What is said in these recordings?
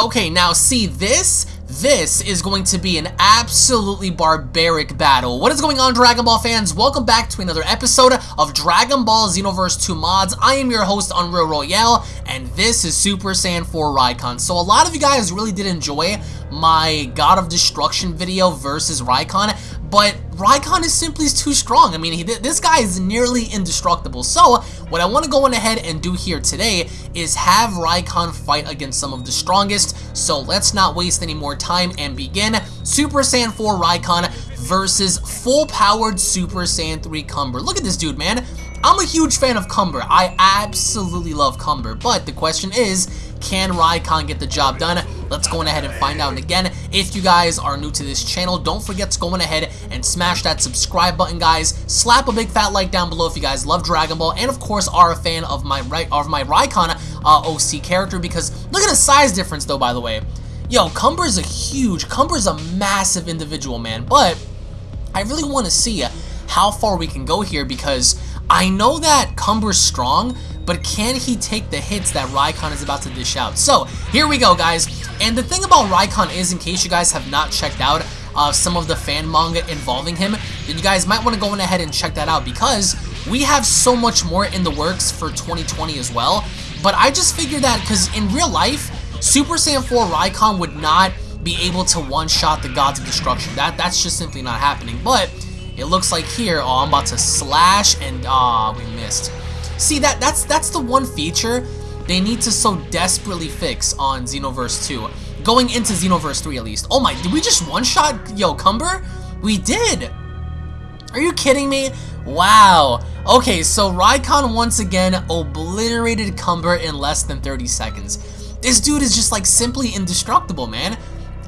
Okay, now see this? This is going to be an absolutely barbaric battle. What is going on, Dragon Ball fans? Welcome back to another episode of Dragon Ball Xenoverse 2 Mods. I am your host, Unreal Royale, and this is Super Saiyan 4 Raikon. So a lot of you guys really did enjoy my God of Destruction video versus Raikon, but Raikon is simply too strong. I mean, he, this guy is nearly indestructible. So, what I want to go on ahead and do here today is have Raikon fight against some of the strongest. So, let's not waste any more time and begin. Super Saiyan 4 Raikon versus full-powered Super Saiyan 3 Cumber. Look at this dude, man. I'm a huge fan of Cumber. I absolutely love Cumber. But the question is, can Raikon get the job done? Let's go on ahead and find out. And again, if you guys are new to this channel, don't forget to go on ahead and smash that subscribe button, guys. Slap a big fat like down below if you guys love Dragon Ball, and of course are a fan of my of my Raikon uh, OC character. Because look at the size difference, though. By the way, yo, Cumber's a huge, Cumber's a massive individual, man. But I really want to see how far we can go here because I know that Cumber's strong, but can he take the hits that Raikon is about to dish out? So, here we go, guys. And the thing about Raikon is, in case you guys have not checked out uh, some of the fan manga involving him, then you guys might want to go in ahead and check that out because we have so much more in the works for 2020 as well. But I just figured that because in real life, Super Saiyan 4 Raikon would not be able to one-shot the Gods of Destruction. That That's just simply not happening. But it looks like here, oh, I'm about to slash and, ah, oh, we missed. See, that that's that's the one feature they need to so desperately fix on Xenoverse 2. Going into Xenoverse 3 at least. Oh my, did we just one-shot Yo Cumber? We did! Are you kidding me? Wow. Okay, so Raikon once again obliterated Cumber in less than 30 seconds. This dude is just like simply indestructible, man.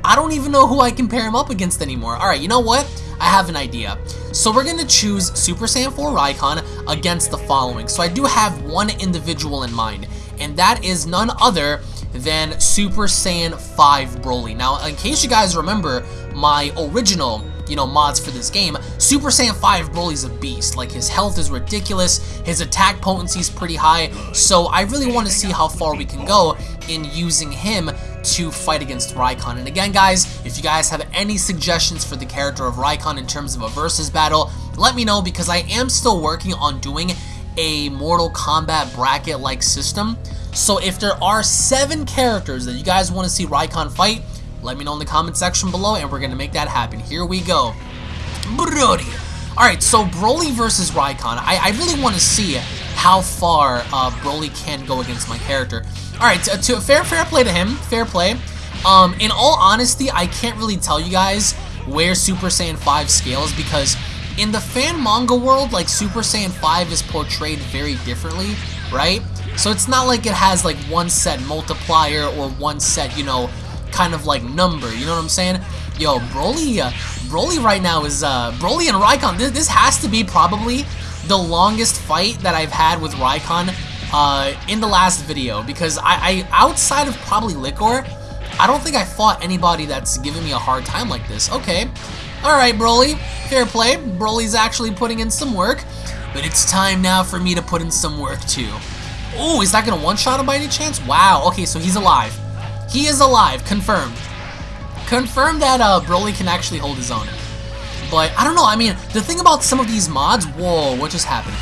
I don't even know who I can pair him up against anymore. Alright, you know what? I have an idea. So we're going to choose Super Saiyan 4 Raikon against the following. So I do have one individual in mind, and that is none other than Super Saiyan 5 Broly. Now, in case you guys remember my original you know, mods for this game, Super Saiyan 5 Broly's a beast. Like, his health is ridiculous, his attack potency is pretty high, so I really want to see how far we can go in using him to fight against Raikon. And again, guys, if you guys have any suggestions for the character of Raikon in terms of a versus battle, let me know because I am still working on doing a Mortal Kombat bracket-like system. So if there are seven characters that you guys want to see Raikon fight, let me know in the comment section below and we're going to make that happen. Here we go. Broly. Alright, so Broly versus Raikon. I, I really want to see how far uh, Broly can go against my character. Alright, to, to, fair fair play to him. Fair play. Um, in all honesty, I can't really tell you guys where Super Saiyan 5 scales because in the fan manga world, like Super Saiyan 5 is portrayed very differently, right? So it's not like it has like one set multiplier or one set, you know, kind of like number, you know what I'm saying? Yo, Broly, uh, Broly right now is, uh, Broly and Raikon, this, this has to be probably the longest fight that I've had with Raikon uh, in the last video because I, I, outside of probably Liquor, I don't think I fought anybody that's giving me a hard time like this. Okay, alright Broly, fair play, Broly's actually putting in some work, but it's time now for me to put in some work too. Oh, is that going to one-shot him by any chance? Wow, okay, so he's alive. He is alive, confirmed. Confirmed that uh, Broly can actually hold his own. But, I don't know, I mean, the thing about some of these mods, whoa, what just happened?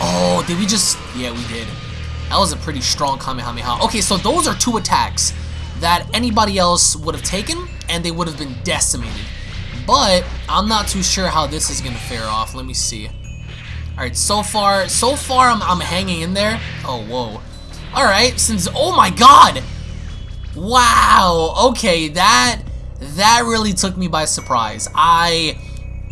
Oh, did we just, yeah, we did. That was a pretty strong Kamehameha. Okay, so those are two attacks that anybody else would have taken, and they would have been decimated. But, I'm not too sure how this is going to fare off. Let me see. Alright, so far, so far I'm, I'm hanging in there. Oh, whoa. Alright, since, oh my god! Wow, okay, that, that really took me by surprise. I,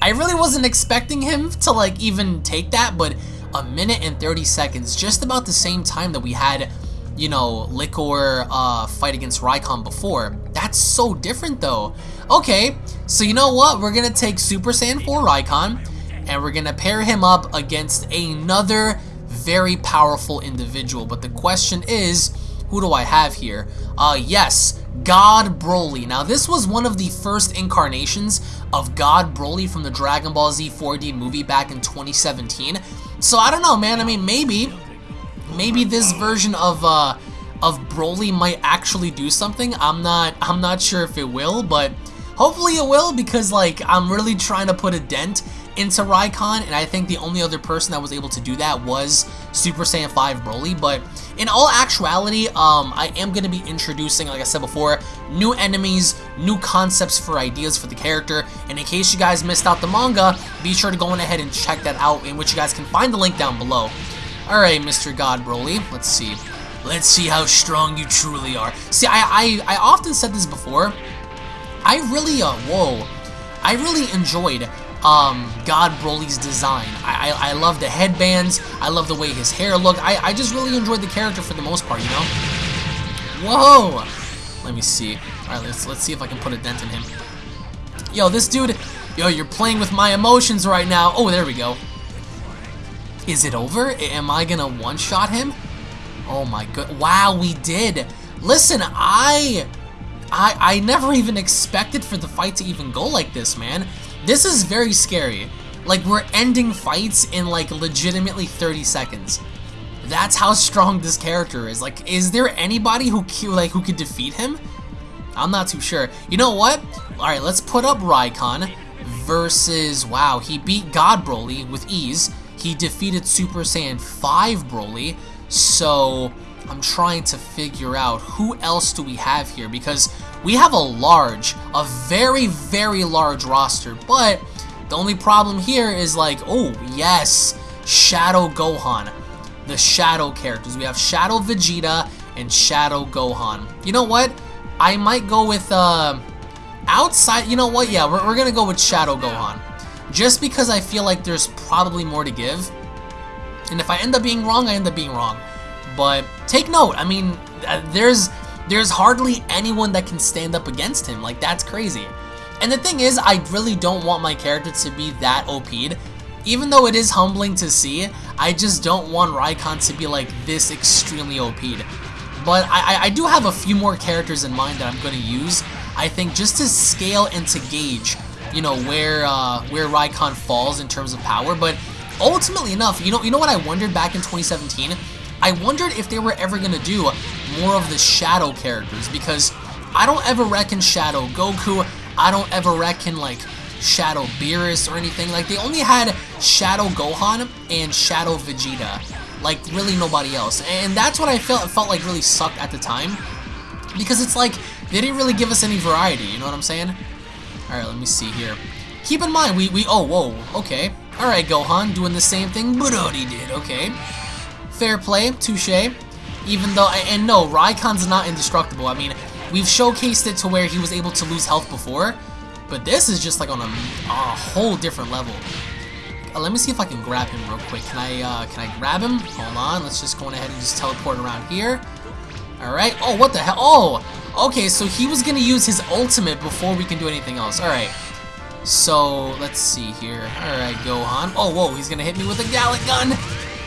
I really wasn't expecting him to, like, even take that, but a minute and 30 seconds, just about the same time that we had, you know, Liquor uh, fight against Raikon before. That's so different though. Okay, so you know what? We're going to take Super Saiyan 4 Raikon, and we're going to pair him up against another very powerful individual. But the question is, who do I have here? Uh, yes, God Broly. Now, this was one of the first incarnations of God Broly from the Dragon Ball Z 4D movie back in 2017. So, I don't know, man. I mean, maybe, maybe this version of, uh, of Broly might actually do something. I'm not I'm not sure if it will, but hopefully it will because like I'm really trying to put a dent into Raikon, and I think the only other person that was able to do that was Super Saiyan 5 Broly, but in all actuality, um, I am going to be introducing, like I said before, new enemies, new concepts for ideas for the character, and in case you guys missed out the manga, be sure to go on ahead and check that out, in which you guys can find the link down below. Alright, Mr. God Broly, let's see. Let's see how strong you truly are. See, I, I, I often said this before, I really, uh, whoa, I really enjoyed um, God Broly's design. I, I, I, love the headbands. I love the way his hair looked. I, I just really enjoyed the character for the most part, you know? Whoa! Let me see. Alright, let's, let's see if I can put a dent in him. Yo, this dude... Yo, you're playing with my emotions right now. Oh, there we go. Is it over? Am I gonna one-shot him? Oh my god. Wow, we did. Listen, I... I, I never even expected for the fight to even go like this, man. This is very scary. Like, we're ending fights in, like, legitimately 30 seconds. That's how strong this character is. Like, is there anybody who, like, who could defeat him? I'm not too sure. You know what? Alright, let's put up Raikon versus... Wow, he beat God Broly with ease. He defeated Super Saiyan 5 Broly. So, I'm trying to figure out who else do we have here because we have a large, a very, very large roster, but the only problem here is like, oh, yes, Shadow Gohan. The Shadow characters. We have Shadow Vegeta and Shadow Gohan. You know what? I might go with, uh, outside, you know what? Yeah, we're, we're gonna go with Shadow Gohan. Just because I feel like there's probably more to give. And if I end up being wrong, I end up being wrong. But take note, I mean, uh, there's there's hardly anyone that can stand up against him. Like, that's crazy. And the thing is, I really don't want my character to be that OP'd. Even though it is humbling to see, I just don't want Raikon to be like this extremely OP'd. But I, I do have a few more characters in mind that I'm going to use, I think, just to scale and to gauge, you know, where uh, where Raikon falls in terms of power. But ultimately enough, you know, you know what I wondered back in 2017? I wondered if they were ever to do more of the Shadow characters because I don't ever reckon Shadow Goku, I don't ever reckon like Shadow Beerus or anything. Like they only had Shadow Gohan and Shadow Vegeta. Like really nobody else. And that's what I felt felt like really sucked at the time. Because it's like they didn't really give us any variety, you know what I'm saying? Alright, let me see here. Keep in mind, we, we, oh, whoa, okay. Alright, Gohan, doing the same thing Broly did, okay. Fair play, touche. Even though, and no, Raikon's not indestructible. I mean, we've showcased it to where he was able to lose health before, but this is just like on a, a whole different level. Uh, let me see if I can grab him real quick. Can I, uh, can I grab him? Hold on, let's just go ahead and just teleport around here. Alright, oh, what the hell? Oh, okay, so he was gonna use his ultimate before we can do anything else. Alright, so let's see here. Alright, Gohan. Oh, whoa, he's gonna hit me with a Galick Gun.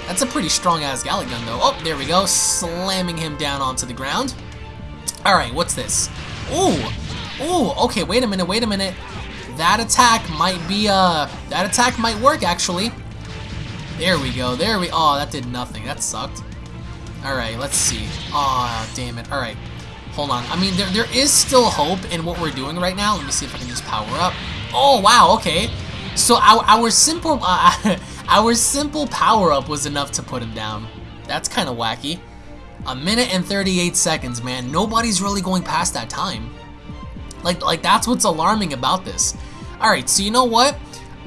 That's a pretty strong-ass Galick Gun, though. Oh, there we go. Slamming him down onto the ground. Alright, what's this? Ooh! Ooh, okay, wait a minute, wait a minute. That attack might be, uh... That attack might work, actually. There we go, there we... Oh, that did nothing. That sucked. Alright, let's see. Oh, damn it. Alright. Hold on. I mean, there, there is still hope in what we're doing right now. Let me see if I can just power up. Oh, wow, okay. So our, our simple... Uh, Our simple power-up was enough to put him down. That's kind of wacky. A minute and 38 seconds, man. Nobody's really going past that time. Like, like that's what's alarming about this. Alright, so you know what?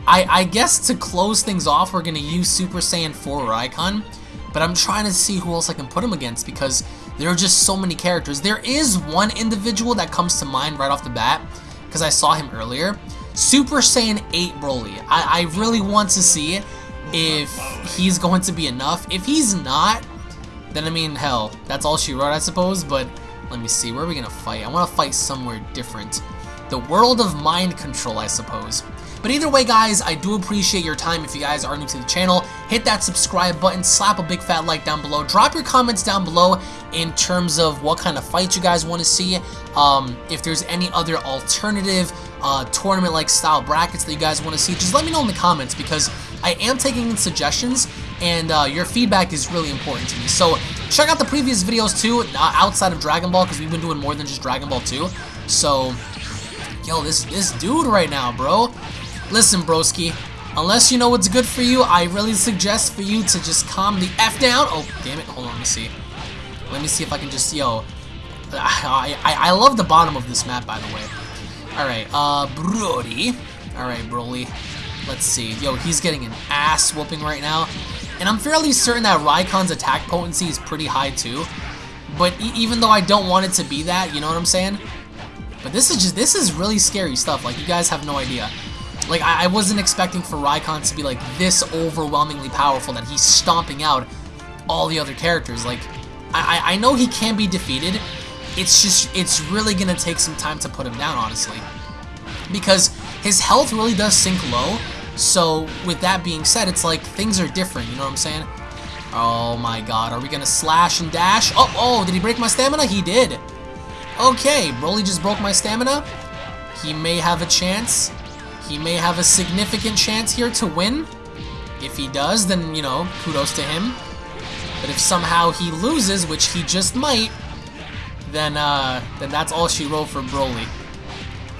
I, I guess to close things off, we're going to use Super Saiyan 4 Raikon. But I'm trying to see who else I can put him against because there are just so many characters. There is one individual that comes to mind right off the bat because I saw him earlier. Super Saiyan 8 Broly. I, I really want to see if he's going to be enough. If he's not, then I mean, hell, that's all she wrote, I suppose, but let me see, where are we going to fight? I want to fight somewhere different. The world of mind control, I suppose. But either way, guys, I do appreciate your time. If you guys are new to the channel, hit that subscribe button, slap a big fat like down below. Drop your comments down below in terms of what kind of fights you guys want to see. Um, if there's any other alternative uh, tournament-like style brackets that you guys want to see, just let me know in the comments because I am taking in suggestions, and uh, your feedback is really important to me. So check out the previous videos too, uh, outside of Dragon Ball, because we've been doing more than just Dragon Ball 2. So, yo, this, this dude right now, bro. Listen, broski, unless you know what's good for you, I really suggest for you to just calm the F down. Oh, damn it, hold on, let me see. Let me see if I can just, yo, I, I, I love the bottom of this map, by the way. Alright, uh, Brody. Alright, Broly. Let's see. Yo, he's getting an ass whooping right now. And I'm fairly certain that Raikon's attack potency is pretty high, too. But e even though I don't want it to be that, you know what I'm saying? But this is just, this is really scary stuff. Like, you guys have no idea. Like, I, I wasn't expecting for Raikon to be, like, this overwhelmingly powerful that he's stomping out all the other characters. Like, I, I know he can be defeated, it's just, it's really going to take some time to put him down, honestly. Because his health really does sink low, so with that being said, it's like things are different, you know what I'm saying? Oh my god, are we going to slash and dash? Oh, oh, did he break my stamina? He did. Okay, Broly just broke my stamina. He may have a chance. He may have a significant chance here to win. If he does, then, you know, kudos to him. But if somehow he loses, which he just might, then uh, then that's all she wrote for Broly.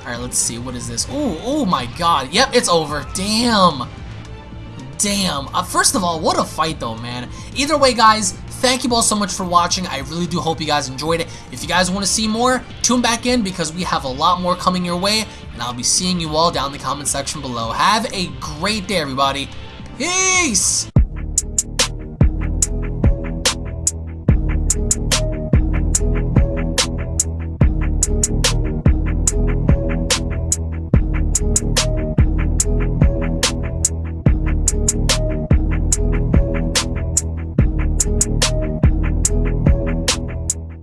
Alright, let's see. What is this? Oh, oh my god. Yep, it's over. Damn. Damn. Uh, first of all, what a fight though, man. Either way, guys, thank you all so much for watching. I really do hope you guys enjoyed it. If you guys want to see more, tune back in because we have a lot more coming your way. And I'll be seeing you all down in the comment section below. Have a great day, everybody. Peace!